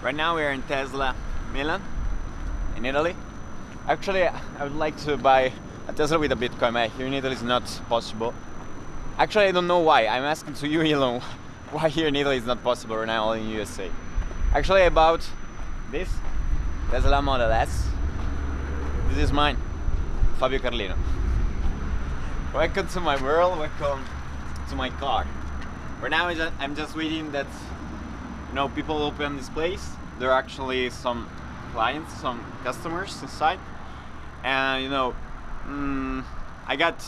Right now we're in Tesla Milan, in Italy. Actually, I would like to buy a Tesla with a Bitcoin, but here in Italy it's not possible. Actually, I don't know why. I'm asking to you, Elon, why here in Italy it's not possible right now, only in USA. Actually, I bought this Tesla Model S. This is mine, Fabio Carlino. Welcome to my world, welcome to my car. Right now I'm just waiting that you know people open this place. There are actually some clients, some customers inside, and you know mm, I got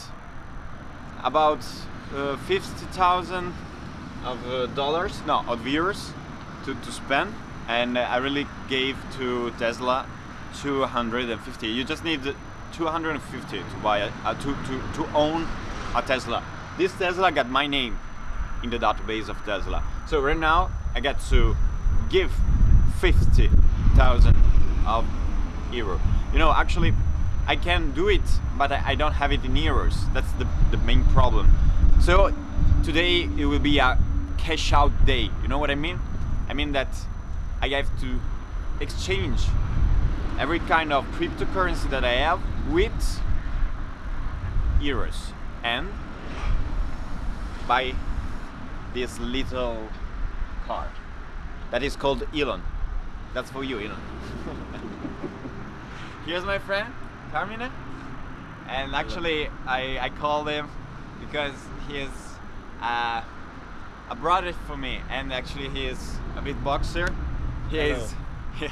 about uh, fifty thousand of uh, dollars, no, of euros to, to spend, and I really gave to Tesla 250. You just need 250 to buy a, uh, to, to, to own a Tesla. This Tesla got my name in the database of Tesla. So right now I get to give 50,000 of euro. You know, actually I can do it, but I, don't have it in euros. That's the, the main problem. So today it will be a cash out day. You know what I mean? I mean that I have to exchange every kind of cryptocurrency that I have with euros and buy this little card that is called Elon. That's for you, Elon. Here's my friend, Carmine. And actually, I, I called him because he is uh, a brother for me. And actually, he is a beatboxer. He Hello. is.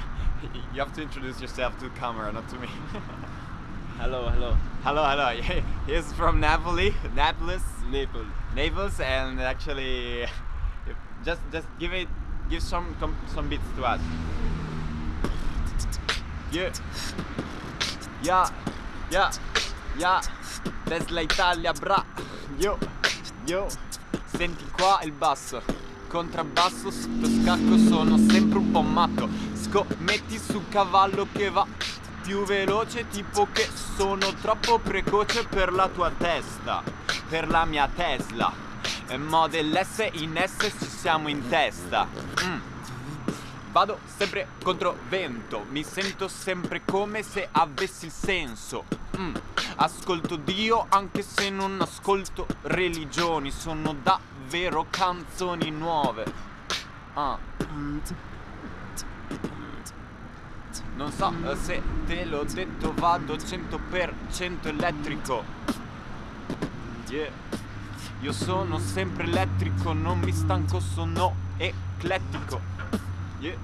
you have to introduce yourself to the camera, not to me. Hello, hello. hello, hello. He's from Napoli, Naples, Naples. Naples, and actually, just just give it, give some some beats to us. Yeah, yeah, yeah, yeah. Tesla Italia, bra. Yo, yo. Senti qua il basso. Contrabbasso, sotto scacco sono sempre un po' matto. Scommetti su cavallo che va più veloce, tipo che sono troppo precoce per la tua testa, per la mia Tesla. E Model S in S ci siamo in testa. Mm. Vado sempre contro vento, mi sento sempre come se avessi il senso. Mm. Ascolto Dio anche se non ascolto religioni, sono davvero canzoni nuove. Ah. Non so eh, se te l'ho detto, vado 100% elettrico. Yeah. Io sono sempre elettrico, non mi stanco, sono eclettico. Yeah.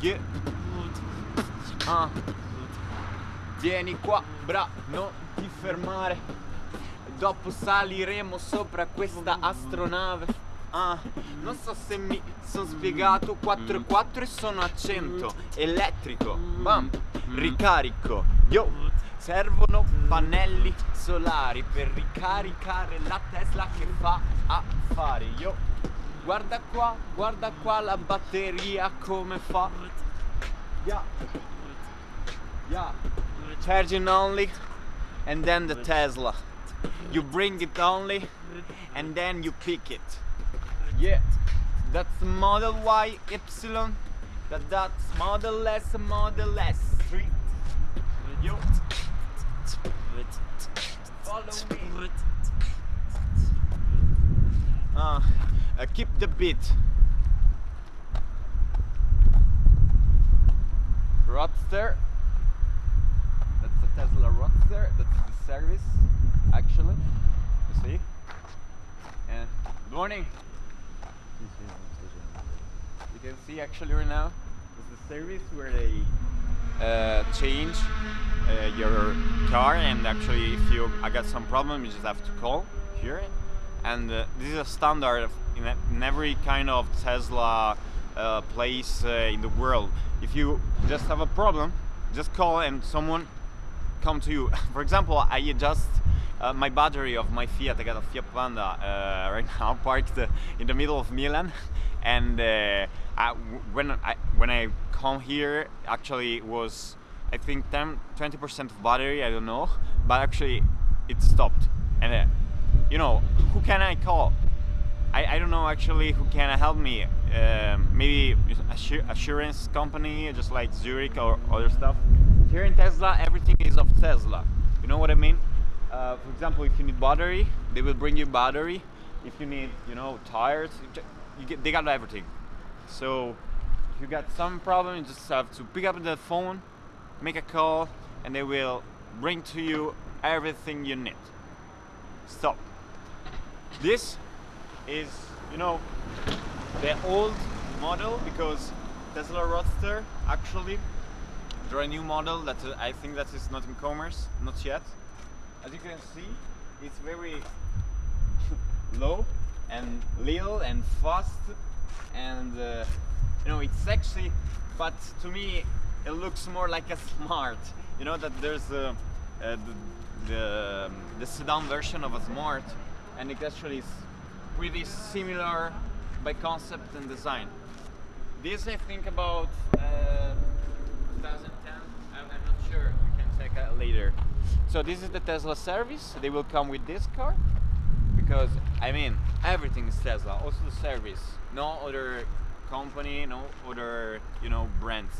Yeah. Ah. Vieni qua, bra, non ti fermare. Dopo saliremo sopra questa astronave. Ah, non so se mi sono spiegato 4 e 4 e sono a 100 Elettrico, bam, ricarico Yo, servono pannelli solari Per ricaricare la Tesla che fa affari Yo, guarda qua, guarda qua la batteria come fa. Yeah, yeah Charging only And then the Tesla. You bring it only And then you pick it yeah, that's Model Y Epsilon. That that's Model S, Model S. Three. Yo. Follow me. Uh, uh, keep the beat. Roadster. That's a Tesla Roadster. That's the service, actually. You see? And good morning. You can see actually right now is the service where they uh, change uh, your car and actually if you I got some problem you just have to call here. And uh, this is a standard in, a, in every kind of Tesla uh, place uh, in the world. If you just have a problem just call and someone come to you. For example I just uh, my battery of my Fiat, I got a Fiat Panda uh, right now parked uh, in the middle of Milan and uh, I, when I when I come here actually was I think 10 20% of battery I don't know but actually it stopped and you know who can I call I, I don't know actually who can help me um, maybe assur- assurance company, just like Zurich or other stuff. Here in Tesla, everything is of Tesla. You know what I mean? Uh, for example, if you need battery, they will bring you battery. If you need, you know, tires, you get, they got everything. So if you got some problem, you just have to pick up the phone, make a call, and they will bring to you everything you need. Stop. This is, you know, the old model because Tesla Roadster actually there are a new model that uh, I think that is not in commerce, not yet. As you can see, it's very low and little and fast and uh, you know it's sexy but to me it looks more like a smart. You know that there's a, uh, the, the, um, the sedan version of a smart and it actually is pretty similar by concept and design. This I think about uh, 2010 I'm, I'm not sure. We can check out later so this is the Tesla service they will come with this car because I mean everything is Tesla. Also the service, no other company, no other you know brands.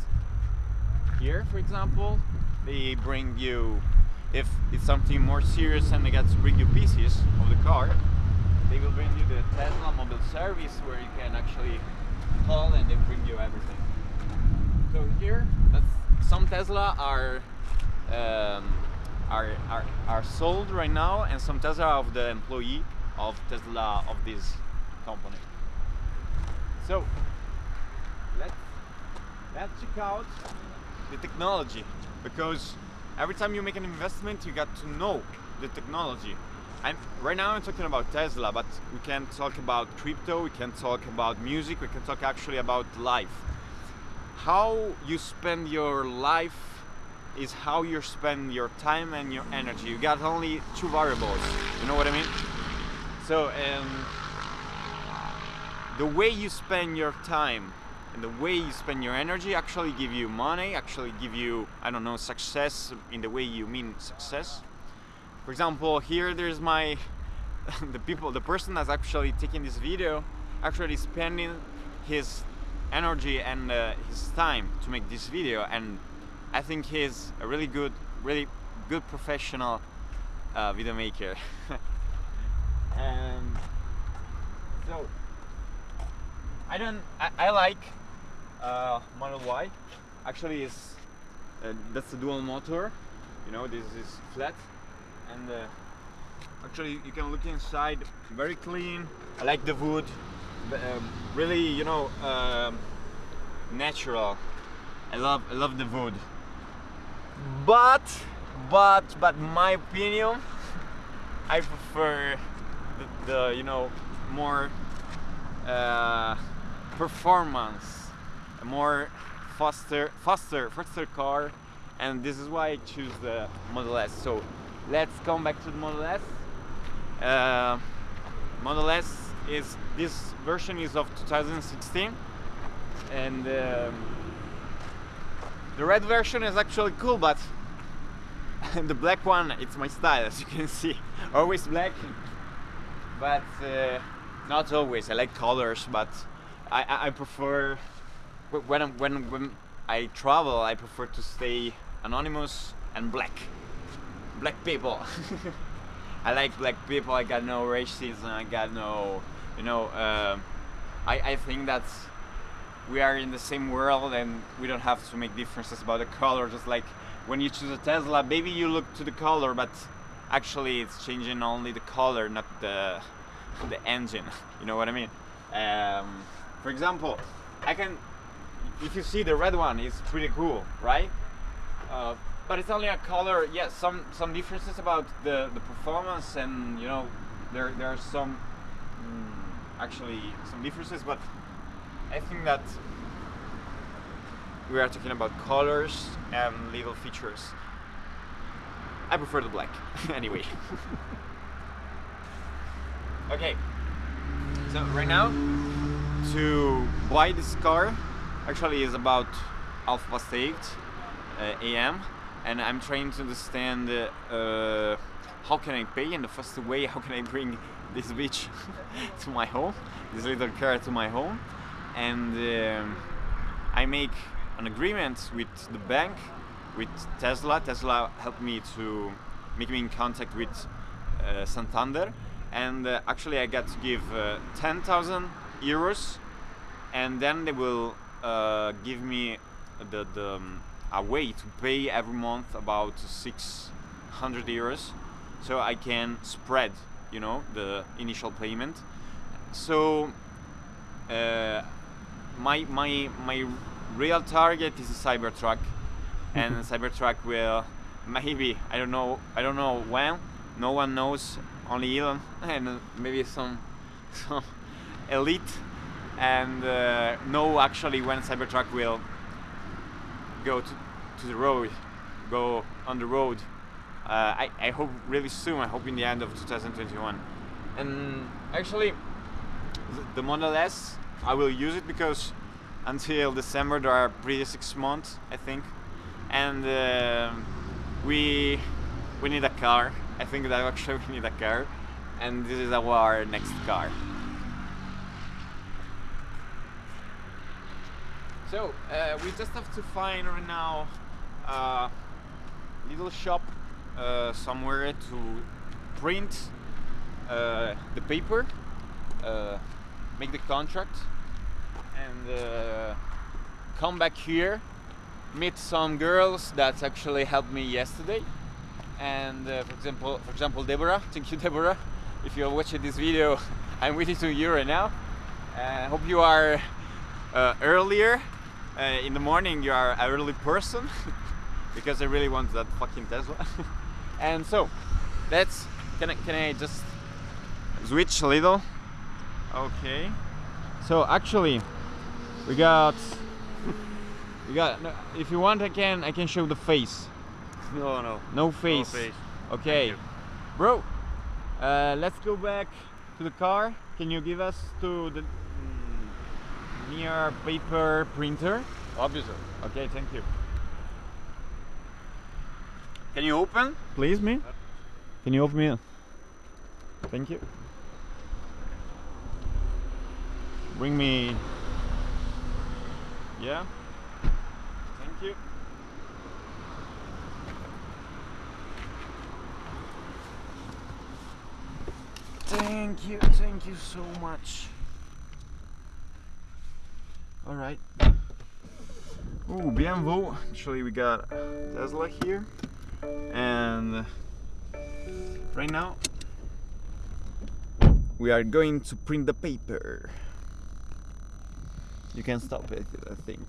Here, for example, they bring you if it's something more serious and they got to bring you pieces of the car. They will bring you the Tesla mobile service where you can actually call and they bring you everything. So here, that's some Tesla are um, are, are are sold right now, and some Tesla of the employee of Tesla of this company. So let's let's check out the technology because every time you make an investment, you got to know the technology. And right now I'm talking about Tesla, but we can talk about crypto, we can talk about music, we can talk actually about life. How you spend your life is how you spend your time and your energy. You got only two variables. You know what I mean? So, um, the way you spend your time and the way you spend your energy actually give you money, actually give you, I don't know, success in the way you mean success. For example, here there's my, the people, the person that's actually taking this video, actually spending his energy and uh, his time to make this video and I think he's a really good, really good professional uh, video maker. and so I don't, I, I like uh, Model Y. Actually, is uh, that's a dual motor. You know, this is flat, and uh, actually you can look inside. Very clean. I like the wood. um, really, you know, um, natural. I love, I love the wood but but but my opinion i prefer the, the you know more uh, performance a more faster faster faster car. And this is why i choose the model s. So let's come back to the model s. Uh, model s is this version is of 2016 and um, the red version is actually cool, but the black one, it's my style, as you can see. Always black, but uh, not always. I like colors, but I, I, I prefer when, I'm, when when I travel, I prefer to stay anonymous and black. Black people. I like black people. I got no racism. I got no, you know. um I I think that's we are in the same world and we don't have to make differences about the color just like when you choose a tesla maybe you look to the color but actually it's changing only the color not the the engine you know what i mean? Um, for example i can if you see the red one it's pretty cool right? Uh, but it's only a color yeah some some differences about the the performance and you know there there are some mm, actually some differences but I think that we are talking about colors and little features. I prefer the black, anyway. okay, so right now, to buy this car, actually is about half past 8 uh, a.m. and I'm trying to understand uh, how can I pay in the fast way, how can I bring this bitch to my home, this little car to my home and um, I make an agreement with the bank, with Tesla. Tesla helped me to make me in contact with uh, Santander, and uh, actually I got to give uh, 10,000 euros, and then they will uh, give me the, the um, a way to pay every month about 600 euros, so I can spread, you know, the initial payment. So uh, my my my real target is a Cybertruck, and Cybertruck will maybe I don't know I don't know when. No one knows, only Elon and maybe some some elite, and uh, know actually when Cybertruck will go to, to the road, go on the road. Uh, I, I hope really soon. I hope in the end of 2021. And actually, the, the Model S, I will use it because until December there are pretty six months, I think, and uh, we we need a car. I think that actually we need a car, and this is our next car. So uh, we just have to find right now a little shop uh, somewhere to print uh, the paper, uh, make the contract, and uh, come back here, meet some girls that actually helped me yesterday. And uh, for example, for example, Deborah. Thank you, Deborah. If you're watching this video, I'm with you to you right now. I hope you are uh, earlier uh, in the morning you are an early person because I really want that fucking Tesla and so that's can I, can I just switch a little okay. So actually we got we got no, if you want I can I can show the face. No, no. no face, face. okay. Bro uh, let's go back to the car. Can you give us to the mm, near paper printer? Obviously. okay thank you. Can you open? Please me? Can you open me? Thank you bring me yeah thank you Thank you, thank you so much. All right. Ooh, BMW. Actually, we got Tesla here, and right now we are going to print the paper. You can stop it, I think.